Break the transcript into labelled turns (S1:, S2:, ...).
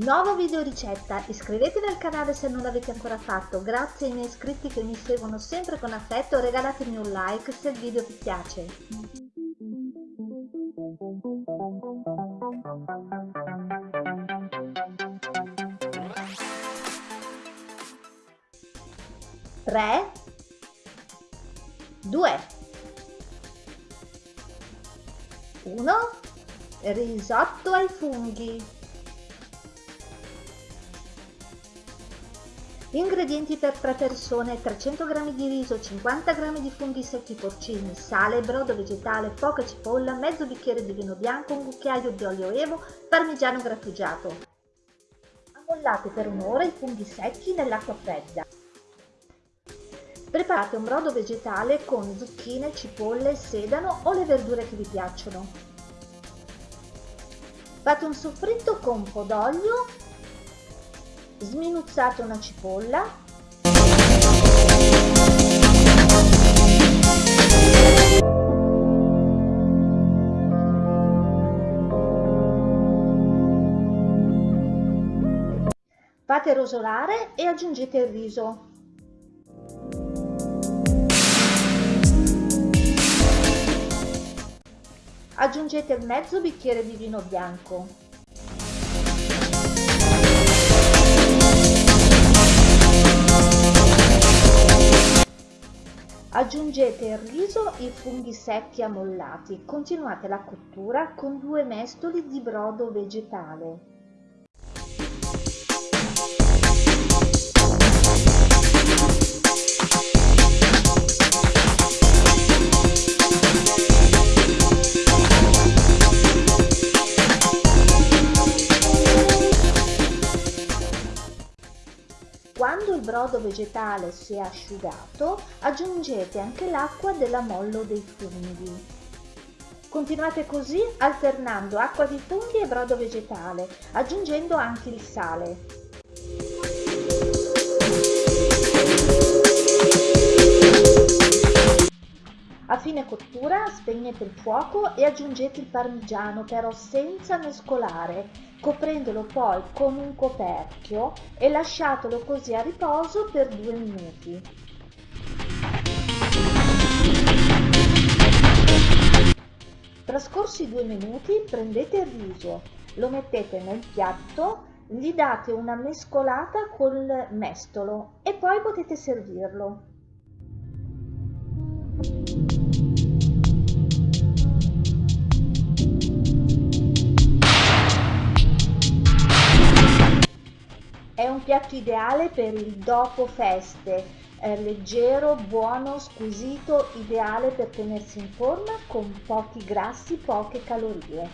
S1: Nuovo video ricetta, iscrivetevi al canale se non l'avete ancora fatto, grazie ai miei iscritti che mi seguono sempre con affetto, regalatemi un like se il video vi piace. Tre, due, uno, risotto ai funghi. Ingredienti per 3 persone, 300 g di riso, 50 g di funghi secchi porcini, sale, brodo vegetale, poca cipolla, mezzo bicchiere di vino bianco, un cucchiaio di olio evo, parmigiano grattugiato. Ammollate per un'ora i funghi secchi nell'acqua fredda. Preparate un brodo vegetale con zucchine, cipolle, sedano o le verdure che vi piacciono. Fate un soffritto con un po' d'olio sminuzzate una cipolla Fate rosolare e aggiungete il riso. Aggiungete mezzo bicchiere di vino bianco. Aggiungete il riso e i funghi secchi ammollati. Continuate la cottura con due mestoli di brodo vegetale. Quando il brodo vegetale si è asciugato, aggiungete anche l'acqua dell'ammollo dei funghi. Continuate così alternando acqua di funghi e brodo vegetale, aggiungendo anche il sale. A fine cottura spegnete il fuoco e aggiungete il parmigiano però senza mescolare, coprendolo poi con un coperchio e lasciatelo così a riposo per due minuti. Trascorsi due minuti prendete il riso, lo mettete nel piatto, gli date una mescolata col mestolo e poi potete servirlo. È un piatto ideale per il dopo feste, è leggero, buono, squisito, ideale per tenersi in forma con pochi grassi, poche calorie.